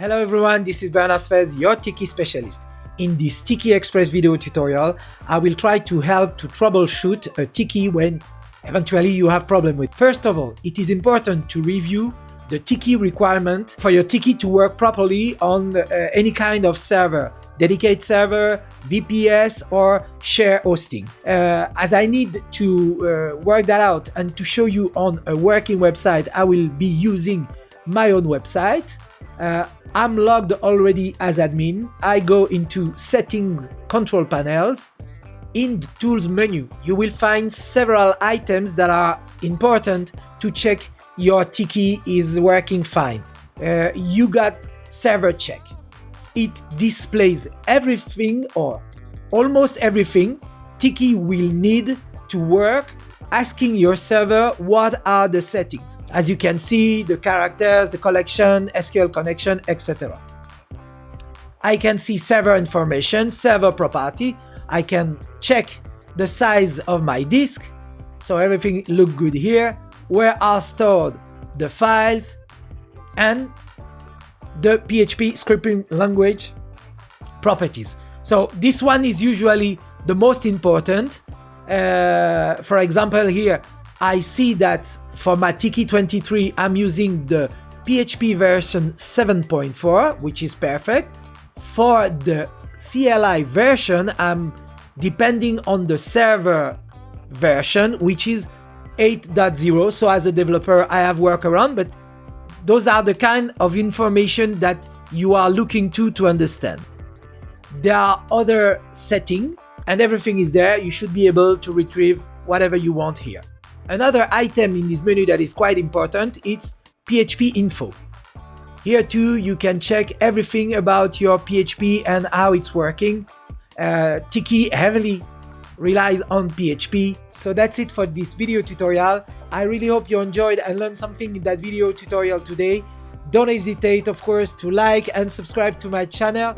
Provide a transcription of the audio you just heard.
Hello everyone, this is Bernard Sfez, your Tiki specialist. In this Tiki Express video tutorial, I will try to help to troubleshoot a Tiki when eventually you have problem with. First of all, it is important to review the Tiki requirement for your Tiki to work properly on uh, any kind of server, dedicated server, VPS or share hosting. Uh, as I need to uh, work that out and to show you on a working website, I will be using my own website. I'm logged already as admin. I go into settings control panels. In the tools menu, you will find several items that are important to check your Tiki is working fine. Uh, you got server check. It displays everything or almost everything Tiki will need to work asking your server what are the settings. As you can see, the characters, the collection, SQL connection, etc. I can see server information, server property. I can check the size of my disk. So everything look good here. Where are stored the files and the PHP scripting language properties. So this one is usually the most important uh, for example here I see that for my Tiki 23 I'm using the PHP version 7.4 which is perfect. For the CLI version I'm depending on the server version which is 8.0 so as a developer I have workaround but those are the kind of information that you are looking to to understand. There are other settings and everything is there. You should be able to retrieve whatever you want here. Another item in this menu that is quite important, it's PHP info. Here too, you can check everything about your PHP and how it's working. Uh, Tiki heavily relies on PHP. So that's it for this video tutorial. I really hope you enjoyed and learned something in that video tutorial today. Don't hesitate, of course, to like and subscribe to my channel